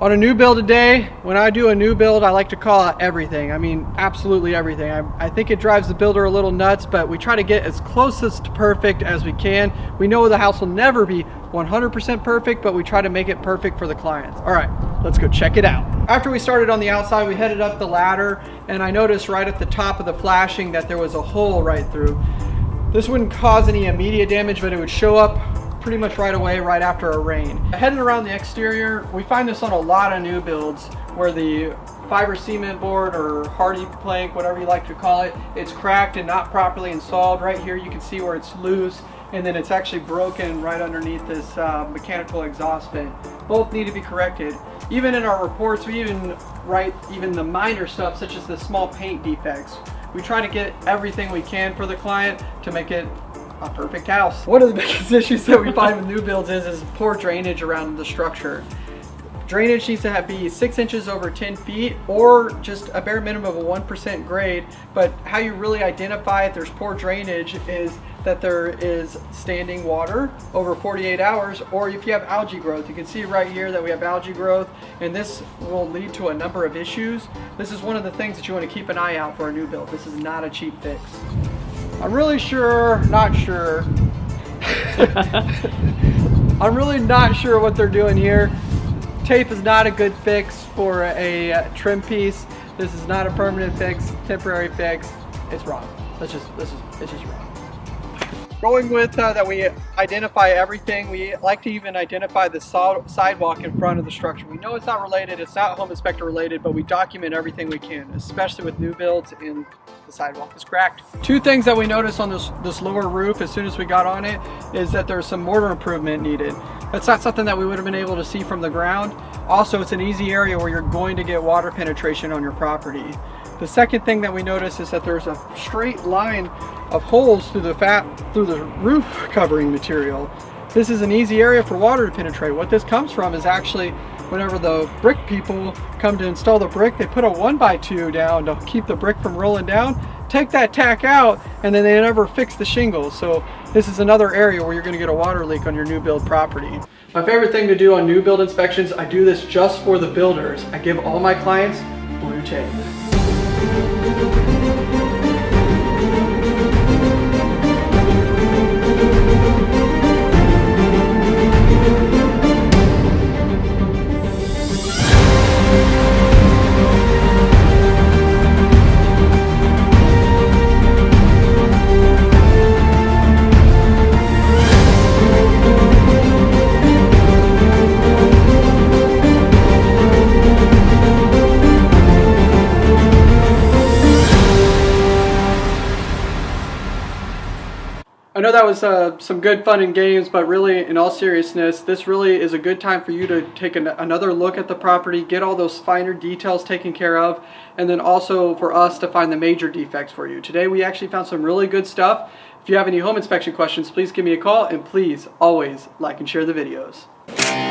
On a new build today, when I do a new build, I like to call out everything. I mean, absolutely everything. I, I, think it drives the builder a little nuts, but we try to get as closest to perfect as we can. We know the house will never be 100% perfect, but we try to make it perfect for the clients. All right, let's go check it out. After we started on the outside, we headed up the ladder, and I noticed right at the top of the flashing that there was a hole right through. This wouldn't cause any immediate damage, but it would show up pretty much right away right after a rain. Heading around the exterior, we find this on a lot of new builds where the fiber cement board or hardy plank, whatever you like to call it, it's cracked and not properly installed. Right here you can see where it's loose and then it's actually broken right underneath this uh, mechanical exhaust vent. Both need to be corrected. Even in our reports, we even write even the minor stuff such as the small paint defects. We try to get everything we can for the client to make it a perfect house. One of the biggest issues that we find with new builds is, is poor drainage around the structure. Drainage needs to have be six inches over 10 feet or just a bare minimum of a 1% grade. But how you really identify if there's poor drainage is that there is standing water over 48 hours or if you have algae growth. You can see right here that we have algae growth and this will lead to a number of issues. This is one of the things that you want to keep an eye out for a new build. This is not a cheap fix. I'm really sure, not sure. I'm really not sure what they're doing here. Tape is not a good fix for a uh, trim piece. This is not a permanent fix, temporary fix. It's wrong. That's just, this is, it's just wrong. Going with uh, that we identify everything. We like to even identify the sidewalk in front of the structure. We know it's not related, it's not home inspector related, but we document everything we can, especially with new builds and the sidewalk is cracked. Two things that we noticed on this, this lower roof as soon as we got on it is that there's some mortar improvement needed. That's not something that we would have been able to see from the ground. Also, it's an easy area where you're going to get water penetration on your property. The second thing that we notice is that there's a straight line of holes through the fat through the roof covering material. This is an easy area for water to penetrate. What this comes from is actually whenever the brick people come to install the brick, they put a one by two down to keep the brick from rolling down, take that tack out, and then they never fix the shingles. So this is another area where you're gonna get a water leak on your new build property. My favorite thing to do on new build inspections, I do this just for the builders. I give all my clients blue tape. I know that was uh, some good fun and games, but really, in all seriousness, this really is a good time for you to take an another look at the property, get all those finer details taken care of, and then also for us to find the major defects for you. Today, we actually found some really good stuff. If you have any home inspection questions, please give me a call, and please always like and share the videos.